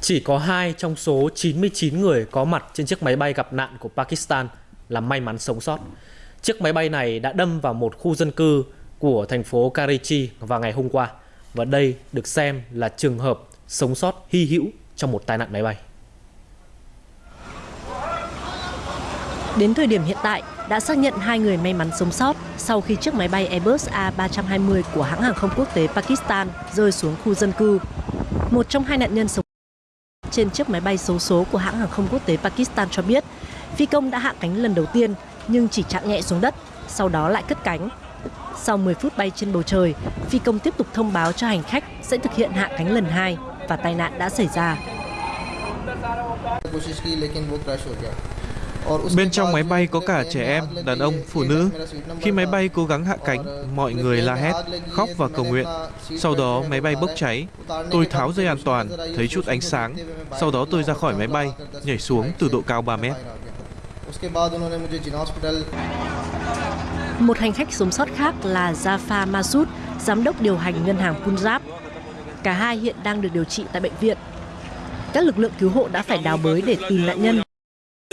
Chỉ có 2 trong số 99 người có mặt trên chiếc máy bay gặp nạn của Pakistan là may mắn sống sót. Chiếc máy bay này đã đâm vào một khu dân cư của thành phố Karachi vào ngày hôm qua và đây được xem là trường hợp sống sót hy hữu trong một tai nạn máy bay. Đến thời điểm hiện tại, đã xác nhận hai người may mắn sống sót sau khi chiếc máy bay Airbus A320 của hãng hàng không quốc tế Pakistan rơi xuống khu dân cư. Một trong hai nạn nhân sống trên chiếc máy bay xấu số của hãng hàng không quốc tế Pakistan cho biết, phi công đã hạ cánh lần đầu tiên nhưng chỉ chạm nhẹ xuống đất, sau đó lại cất cánh. Sau 10 phút bay trên bầu trời, phi công tiếp tục thông báo cho hành khách sẽ thực hiện hạ cánh lần hai và tai nạn đã xảy ra. Bên trong máy bay có cả trẻ em, đàn ông, phụ nữ. Khi máy bay cố gắng hạ cánh, mọi người la hét, khóc và cầu nguyện. Sau đó máy bay bốc cháy. Tôi tháo dây an toàn, thấy chút ánh sáng. Sau đó tôi ra khỏi máy bay, nhảy xuống từ độ cao 3 mét. Một hành khách sống sót khác là Jafar Masud, giám đốc điều hành ngân hàng Punjab. Cả hai hiện đang được điều trị tại bệnh viện. Các lực lượng cứu hộ đã phải đào bới để tìm nạn nhân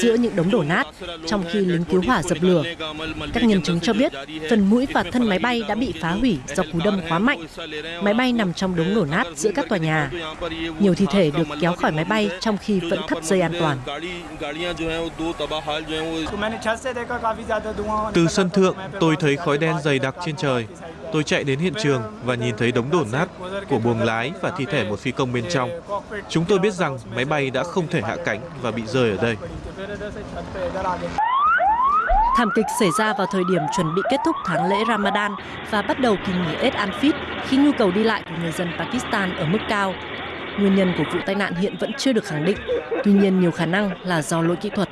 giữa những đống đổ nát trong khi lính cứu hỏa dập lửa. Các nhân chứng cho biết phần mũi và thân máy bay đã bị phá hủy do cú đâm quá mạnh. Máy bay nằm trong đống đổ nát giữa các tòa nhà. Nhiều thi thể được kéo khỏi máy bay trong khi vẫn thắt dây an toàn. Từ sân thượng, tôi thấy khói đen dày đặc trên trời. Tôi chạy đến hiện trường và nhìn thấy đống đổ nát của buồng lái và thi thể một phi công bên trong. Chúng tôi biết rằng máy bay đã không thể hạ cánh và bị rơi ở đây. Thảm kịch xảy ra vào thời điểm chuẩn bị kết thúc tháng lễ Ramadan và bắt đầu kỳ nghỉ Eid al-Fitr khi nhu cầu đi lại của người dân Pakistan ở mức cao. Nguyên nhân của vụ tai nạn hiện vẫn chưa được khẳng định, tuy nhiên nhiều khả năng là do lỗi kỹ thuật.